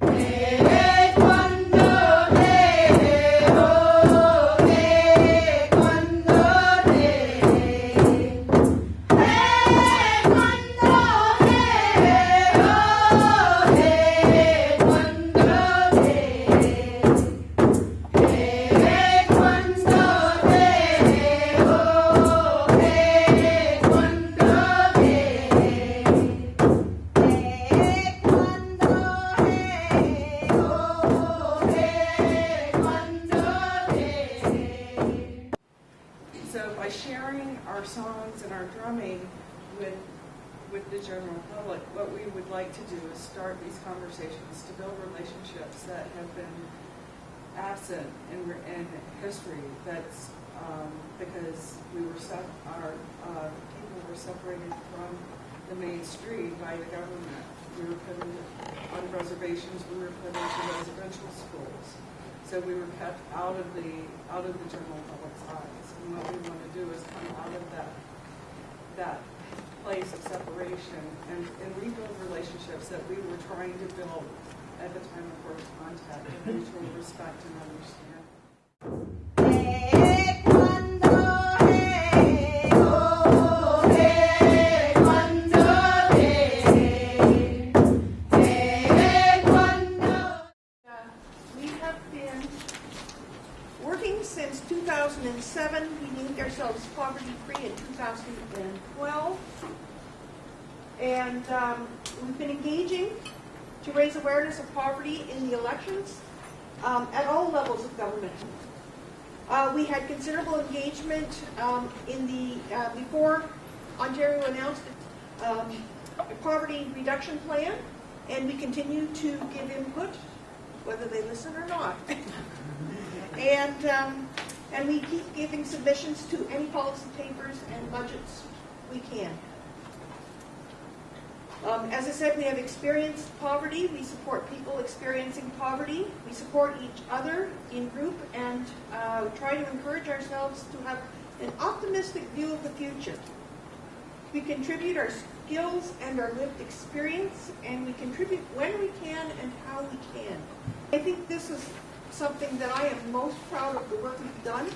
So conversations to build relationships that have been absent in, in history. That's um, because we were our uh, people were separated from the main street by the government. We were put into, on reservations. We were put into residential schools. So we were kept out of the out of the general public's eyes. And what we want to do is come out of that that place of separation and, and rebuild relationships that we were trying to build at the time of first contact mutual respect and understanding. To raise awareness of poverty in the elections um, at all levels of government. Uh, we had considerable engagement um, in the, uh, before Ontario announced the um, poverty reduction plan, and we continue to give input, whether they listen or not. and, um, and we keep giving submissions to any policy papers and budgets we can. Um, as I said, we have experienced poverty. We support people experiencing poverty. We support each other in group and uh, try to encourage ourselves to have an optimistic view of the future. We contribute our skills and our lived experience, and we contribute when we can and how we can. I think this is something that I am most proud of the work we've done.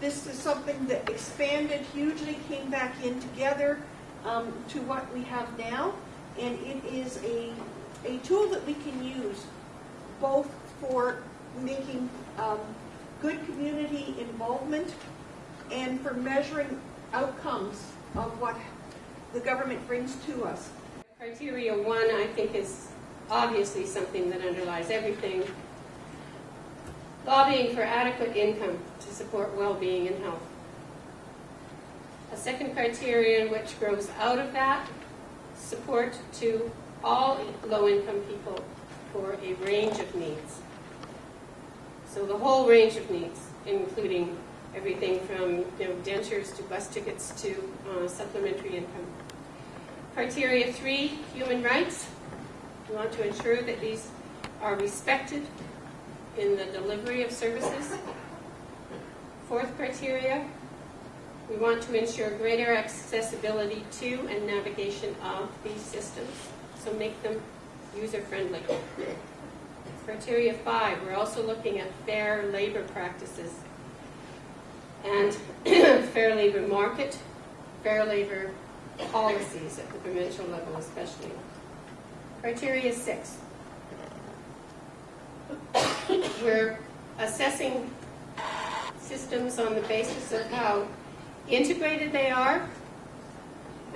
This is something that expanded hugely, came back in together um, to what we have now, and it is a, a tool that we can use both for making um, good community involvement and for measuring outcomes of what the government brings to us. Criteria one, I think, is obviously something that underlies everything. Lobbying for adequate income to support well-being and health. A second criterion which grows out of that, support to all low-income people for a range of needs. So the whole range of needs, including everything from you know, dentures to bus tickets to uh, supplementary income. Criteria three, human rights. We want to ensure that these are respected in the delivery of services. Fourth criteria, we want to ensure greater accessibility to and navigation of these systems, so make them user-friendly. Criteria five, we're also looking at fair labor practices and fair labor market, fair labor policies at the provincial level especially. Criteria six. We're assessing systems on the basis of how integrated they are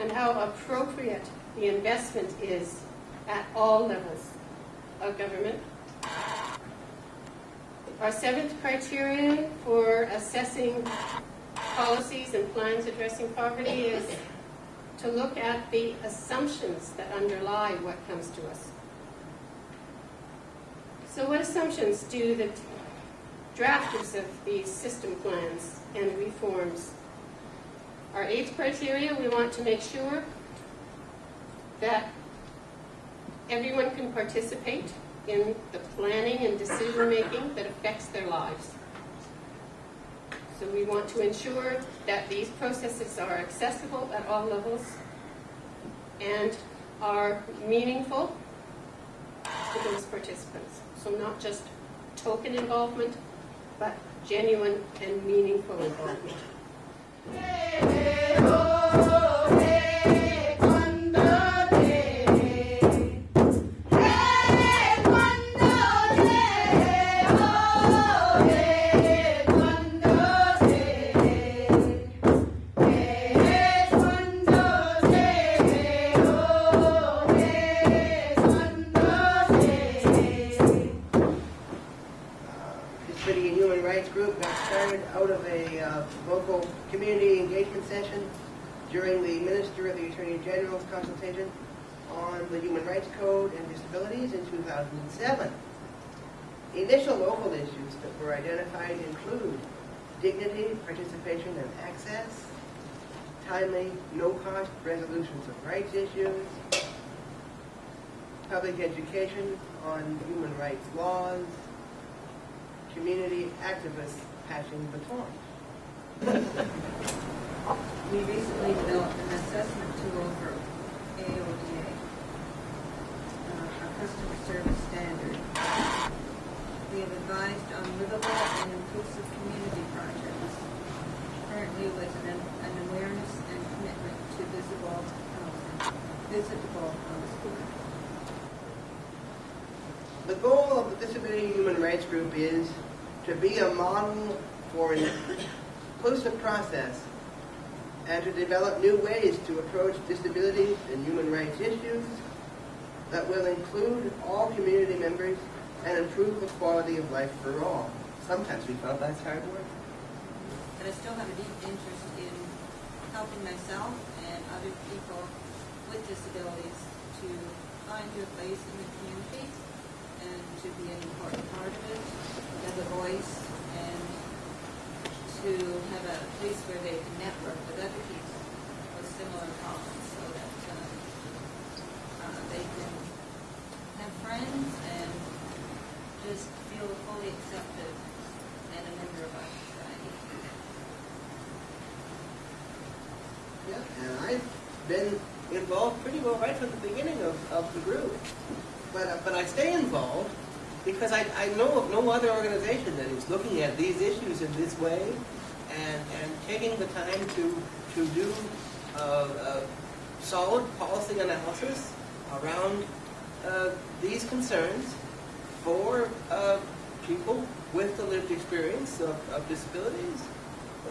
and how appropriate the investment is at all levels of government. Our seventh criterion for assessing policies and plans addressing poverty is to look at the assumptions that underlie what comes to us. So what assumptions do the drafters of these system plans and reforms? Our eighth criteria, we want to make sure that everyone can participate in the planning and decision making that affects their lives. So we want to ensure that these processes are accessible at all levels and are meaningful to those participants. So not just token involvement, but genuine and meaningful involvement. Disability oh, Initial local issues that were identified include dignity, participation, and access, timely, no-cost resolutions of rights issues, public education on human rights laws, community activists passing the torch. We recently developed an assessment tool for AODA, uh, our customer service. We have advised on livable and inclusive community projects, currently with an, an awareness and commitment to visible um, housing, visitable um, housing. The goal of the Disability Human Rights Group is to be a model for an inclusive process and to develop new ways to approach disabilities and human rights issues that will include all community members and improve the quality of life for all. Sometimes we felt that's hard work. But I still have a deep interest in helping myself and other people with disabilities to find their place in the community and to be an important part of it, have a voice, and to have a place where they can network with other people with similar problems so that um, uh, they can have friends and just feel fully accepted and a member of our society. Yeah, and I've been involved pretty well right from the beginning of, of the group. But, uh, but I stay involved because I, I know of no other organization that is looking at these issues in this way and, and taking the time to, to do uh, uh, solid policy analysis around uh, these concerns for uh, people with the lived experience of, of disabilities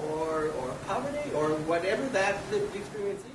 or, or poverty or whatever that lived experience is.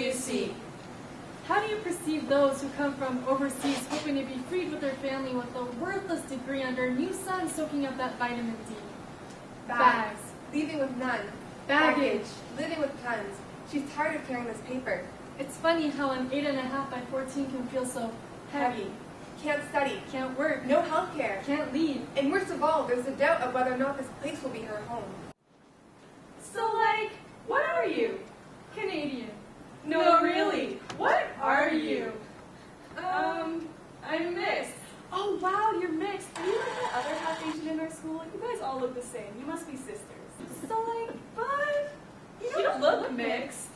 You see? How do you perceive those who come from overseas hoping to be freed with their family with a worthless degree under a new sun soaking up that vitamin D? Bags. Leaving with none. Baggage. Living with tons. She's tired of carrying this paper. It's funny how an 8.5 by 14 can feel so heavy. Can't study. Can't work. No health care. Can't leave. And worst of all, there's a doubt of whether or not this place will be her home. So, like, what are you? Canadian. No, really. What are you? Um, I'm mixed. Oh, wow, you're mixed. Are you like the other half Asian in our school? You guys all look the same. You must be sisters. So, like, but You don't look mixed.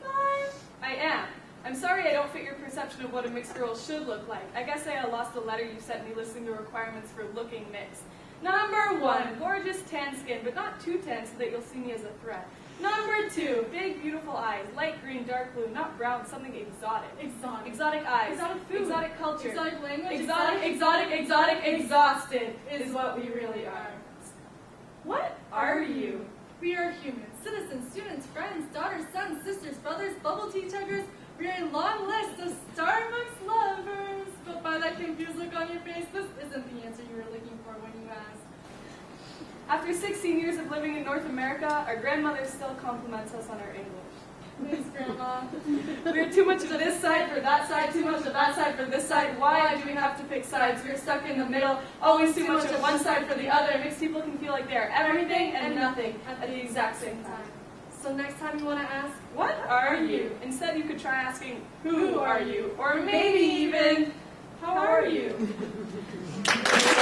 But I am. I'm sorry I don't fit your perception of what a mixed girl should look like. I guess I lost a letter you sent me listing the requirements for looking mixed. Number one, gorgeous tan skin, but not too tan so that you'll see me as a threat. Number two, big beautiful eyes, light green, dark blue, not brown, something exotic. exotic. Exotic eyes, Exotic food. exotic culture, Exotic language. exotic, exotic, exotic, exhausted is what we really are. What are you? We are humans, citizens, students, friends, daughters, sons, sisters, brothers, bubble tea chuggers. A long list of Starbucks lovers. But by that confused look on your face, this isn't the answer you were looking for when you asked. After 16 years of living in North America, our grandmother still compliments us on our English. Thanks, Grandma. We're too much of this side for that side, too much of that side for this side. Why do we have to pick sides? We're stuck in the middle, always too much of one side for the other. It makes people can feel like they're everything and nothing at the exact same time. So next time you want to ask, What are you? Instead, you could try asking, Who are you? Or maybe even, How are you?